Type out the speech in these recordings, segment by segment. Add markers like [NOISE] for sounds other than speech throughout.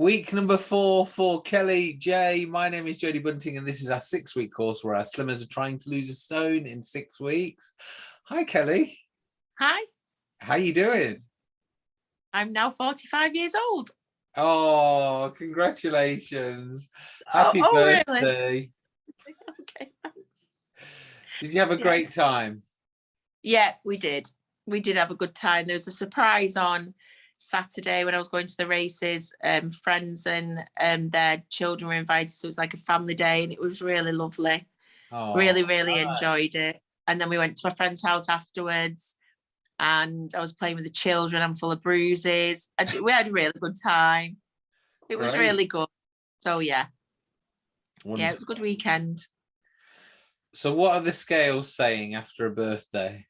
Week number four for Kelly J. My name is Jodie Bunting, and this is our six week course where our slimmers are trying to lose a stone in six weeks. Hi, Kelly. Hi. How you doing? I'm now 45 years old. Oh, congratulations. Happy oh, oh, birthday. Really? [LAUGHS] okay, thanks. Did you have a yeah. great time? Yeah, we did. We did have a good time. There was a surprise on Saturday when I was going to the races, um, friends and um, their children were invited. So it was like a family day and it was really lovely. Oh, really, really enjoyed it. And then we went to my friend's house afterwards and I was playing with the children. I'm full of bruises. we had a really good time. It was right. really good. So yeah. Wonderful. Yeah, it was a good weekend. So what are the scales saying after a birthday?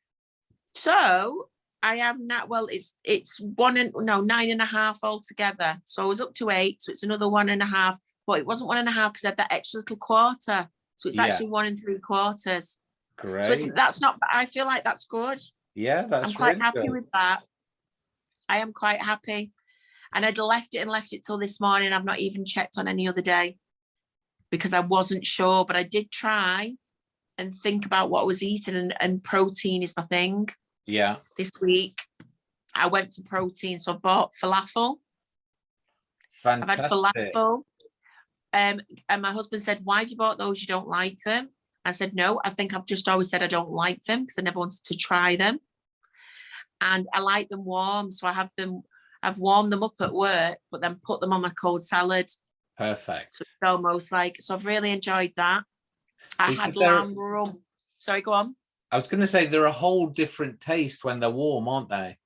So I am not well it's it's one and no nine and a half altogether. So I was up to eight so it's another one and a half but it wasn't one and a half because I had that extra little quarter. So it's yeah. actually one and three quarters. Great. so that's not I feel like that's good. Yeah that's I'm quite really happy good. with that. I am quite happy. And I'd left it and left it till this morning. I've not even checked on any other day because I wasn't sure but I did try and think about what I was eating and, and protein is my thing yeah. This week, I went for protein, so I bought falafel. Fantastic. I've had falafel. Um, and my husband said, why have you bought those? You don't like them? I said, no, I think I've just always said I don't like them because I never wanted to try them. And I like them warm. So I have them, I've warmed them up at work, but then put them on my cold salad. Perfect. So it's almost like, so I've really enjoyed that. I had lamb rum. Sorry, go on. I was going to say they're a whole different taste when they're warm, aren't they?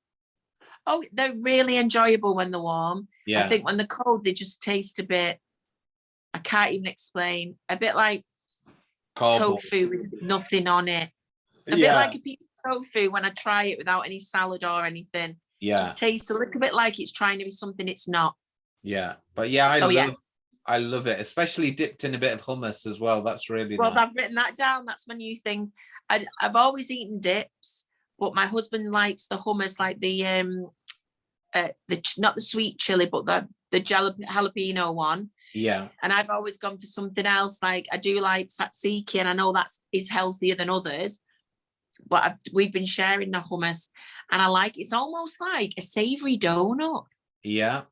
Oh, they're really enjoyable when they're warm. Yeah. I think when they're cold, they just taste a bit, I can't even explain, a bit like Cardboard. tofu with nothing on it. A yeah. bit like a piece of tofu when I try it without any salad or anything. Yeah. Just tastes a little bit like it's trying to be something it's not. Yeah. But yeah, I oh, love yeah. I love it, especially dipped in a bit of hummus as well. That's really well. Nice. I've written that down. That's my new thing. I, I've always eaten dips, but my husband likes the hummus, like the um, uh, the not the sweet chili, but the the jalapeno one. Yeah. And I've always gone for something else. Like I do like tzatziki, and I know that is healthier than others. But I've, we've been sharing the hummus, and I like it's almost like a savoury donut. Yeah.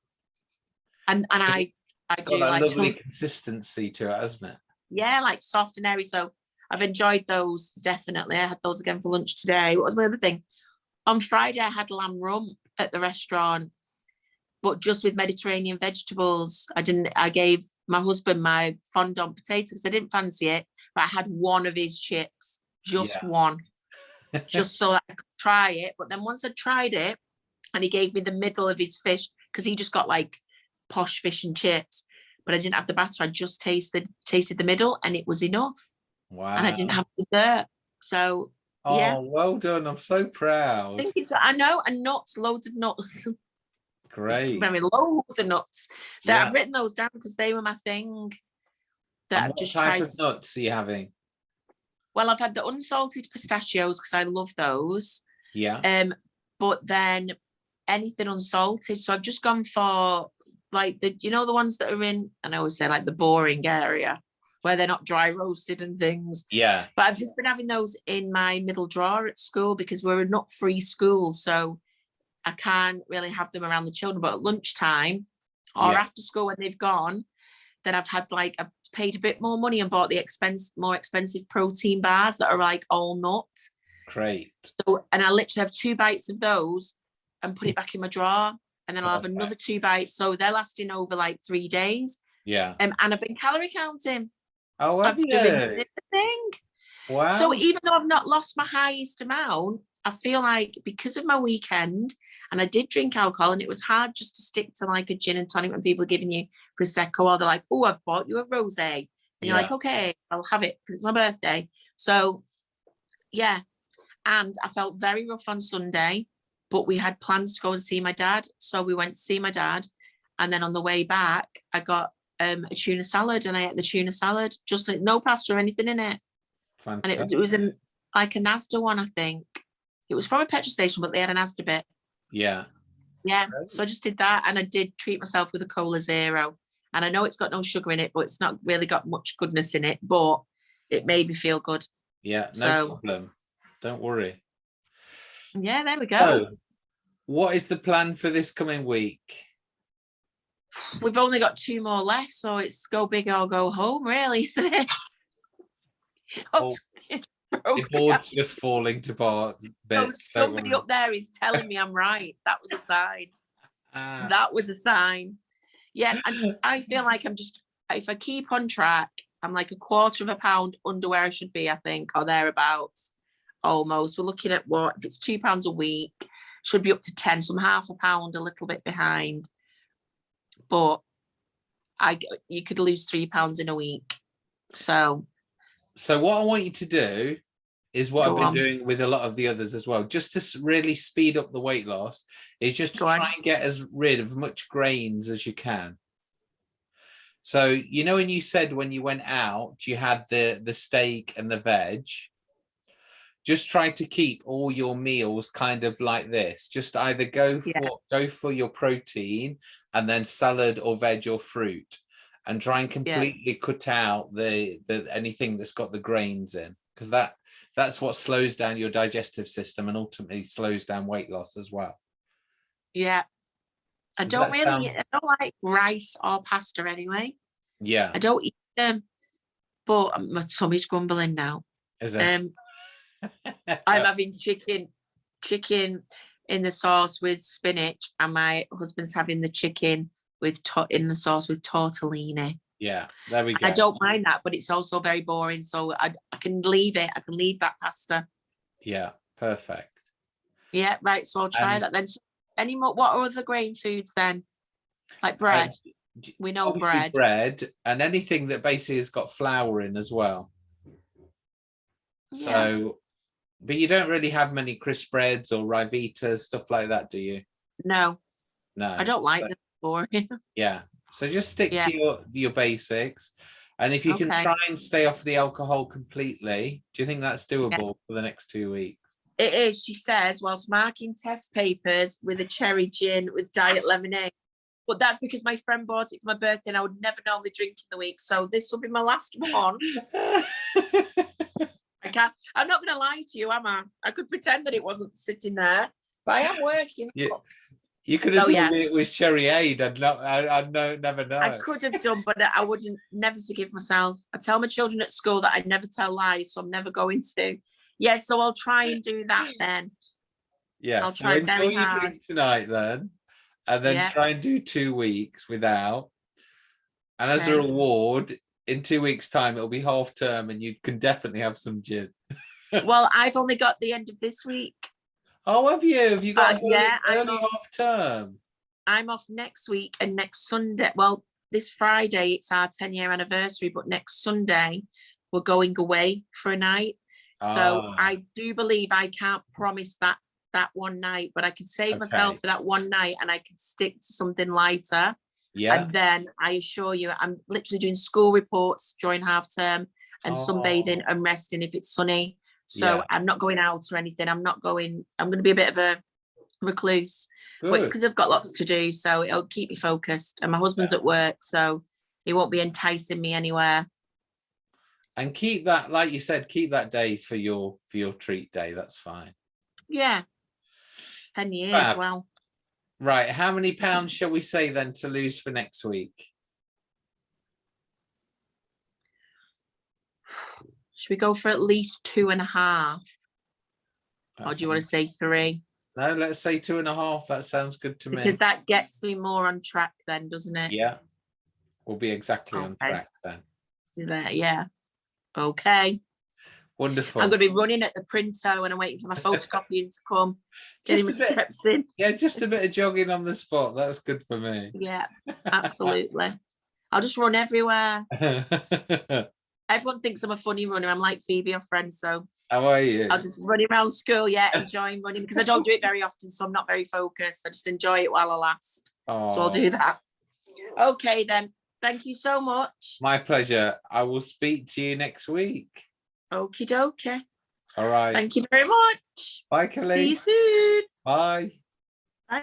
And and I I it's do got like lovely consistency to it, hasn't it? Yeah, like soft and airy. So I've enjoyed those definitely. I had those again for lunch today. What was my other thing? On Friday, I had lamb rump at the restaurant, but just with Mediterranean vegetables. I didn't, I gave my husband my fondant potato because I didn't fancy it, but I had one of his chips, just yeah. one, [LAUGHS] just so I could try it. But then once I tried it, and he gave me the middle of his fish because he just got like posh fish and chips, but I didn't have the batter. I just tasted tasted the middle, and it was enough. Wow. And I didn't have dessert. So oh, yeah. well done. I'm so proud. I think it's I know and nuts, loads of nuts. [LAUGHS] Great. I mean loads of nuts. That yeah. I've written those down because they were my thing. That I've just type tried. of nuts are you having? Well, I've had the unsalted pistachios because I love those. Yeah. Um, but then anything unsalted. So I've just gone for like the you know the ones that are in and I always say like the boring area where they're not dry roasted and things. Yeah. But I've just been having those in my middle drawer at school because we're a not free school. So I can't really have them around the children. But at lunchtime or yeah. after school when they've gone, then I've had like, I paid a bit more money and bought the expense, more expensive protein bars that are like all nuts. Great. So, and I literally have two bites of those and put it back in my drawer. And then I'll have another two bites. So they're lasting over like three days. Yeah. Um, and I've been calorie counting. Oh, have you? thing. Wow. So even though I've not lost my highest amount, I feel like because of my weekend, and I did drink alcohol, and it was hard just to stick to like a gin and tonic when people are giving you prosecco, or they're like, "Oh, I've bought you a rosé," and you're yeah. like, "Okay, I'll have it because it's my birthday." So, yeah, and I felt very rough on Sunday, but we had plans to go and see my dad, so we went to see my dad, and then on the way back, I got um, a tuna salad and I ate the tuna salad, just like no pasta or anything in it. Fantastic. And it was it was in like a Asda one, I think. It was from a petrol station, but they had an Asda bit. Yeah. Yeah, Great. so I just did that and I did treat myself with a cola zero. And I know it's got no sugar in it, but it's not really got much goodness in it, but it made me feel good. Yeah, no So- problem. Don't worry. Yeah, there we go. So, what is the plan for this coming week? We've only got two more left, so it's go big or go home, really, isn't it? [LAUGHS] Oh, [LAUGHS] it's The broke board's just falling to part. down. bits, So somebody up there is telling me I'm right. That was a sign. [LAUGHS] Ah, That was a sign. Yeah, and I feel like I'm just if I keep on track, I'm like a quarter of a pound under where I should be, I think, or thereabouts. Almost. We're looking at what if it's two pounds a week, should be up to 10, so I'm half a pound, a little bit behind. But I you could lose three pounds in a week. So So what I want you to do is what I've been on. doing with a lot of the others as well, just to really speed up the weight loss, is just to Go on. try and get as rid of much grains as you can. So you know when you said when you went out you had the the steak and the veg, just try to keep all your meals kind of like this. Just either go for Yeah. go for your protein and then salad or veg or fruit, and try and completely cut out the the anything that's got the grains in because that that's what slows down your digestive system and ultimately slows down weight loss as well. yeah. I Does don't really sound- I don't like rice or pasta anyway. Yeah, I don't eat them. But my tummy's grumbling now. is it? Um I'm having chicken, chicken in the sauce with spinach, and my husband's having the chicken with in the sauce with tortellini. yeah, there we go. I don't mind that, but it's also very boring. So I, I can leave it. I can leave that pasta. Yeah, perfect. Yeah, right. So I'll try Um, that then. So Any more? What are other grain foods then? Like bread. j- we know bread. bread and anything that basically has got flour in as well. So, but you don't really have many crisp breads or Ryvitas, stuff like that, do you? No, No. I don't like them. Boring. [LAUGHS] Yeah. So just stick Yeah. to your your basics. And if you can try and stay off the alcohol completely, do you think that's doable for the next two weeks? It is, she says, whilst marking test papers with a cherry gin with diet lemonade. But that's because my friend bought it for my birthday and I would never normally drink in the week. So this will be my last one. [LAUGHS] I can't, I'm not going to lie to you, am I? I could pretend that it wasn't sitting there, but I am working. Yeah. You could have Oh, told yeah. it with cherryade. I'd not. I, I'd know. Never know. I could have done, but I wouldn't never forgive myself. I tell my children at school that I never tell lies, so I'm never going to. Yeah, so I'll try and do that then. Yeah. I'll so try enjoy very your drink tonight then, and then Yeah. try and do two weeks without. And as a reward, in two weeks' time, it'll be half term, and you can definitely have some gin. [LAUGHS] Well, I've only got the end of this week. Oh, have you? Have you got Uh, yeah, I'm early half term? I'm off next week and next Sunday. Well, this Friday it's our 10 year anniversary, but next Sunday we're going away for a night. So Ah. I do believe I can't promise that that one night, but I can save myself for that one night and I can stick to something lighter. Yeah. And then I assure you, I'm literally doing school reports during half term and sunbathing Oh. and resting if it's sunny. So Yeah. I'm not going out or anything. I'm not going, I'm going to be a bit of a recluse but it's because I've got lots to do, so it'll keep me focused. And my husband's at work, so he won't be enticing me anywhere. and keep that like you said keep that day for your for your treat day that's fine Yeah, ten years. Fab. Well, right how many pounds shall we say then to lose for next week should we go for at least two and a half, or do you want to say three? no let's say two and a half that sounds good to me Because that gets me more on track, then, doesn't it? yeah we'll be exactly on track then yeah. Okay. Wonderful I'm going to be running at the printer when I'm waiting for my photocopying to come, [LAUGHS] getting my bit- steps in. yeah just a bit of jogging on the spot that's good for me Yeah, [LAUGHS] absolutely. I'll just run everywhere. [LAUGHS] Everyone thinks I'm a funny runner. I'm like Phoebe or friends, so how are you I'll just run around school, yeah, enjoying running because I don't do it very often, so I'm not very focused. I just enjoy it while I last. So I'll do that. Okay, then. Thank you so much. my pleasure i will speak to you next week Okie dokie. all right Thank you very much. bye See you soon. bye Bye.